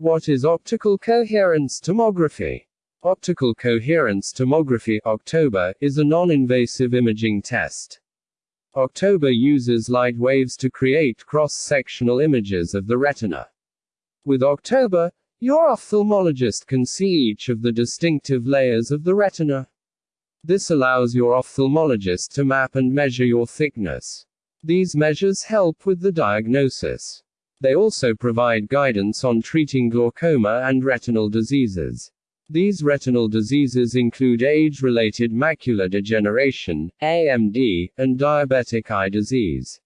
What is optical coherence tomography? Optical coherence tomography OCT, is a non-invasive imaging test. OCT uses light waves to create cross-sectional images of the retina. With OCT, your ophthalmologist can see each of the distinctive layers of the retina. This allows your ophthalmologist to map and measure your thickness. These measures help with the diagnosis. They also provide guidance on treating glaucoma and retinal diseases. These retinal diseases include age related macular degeneration, AMD, and diabetic eye disease.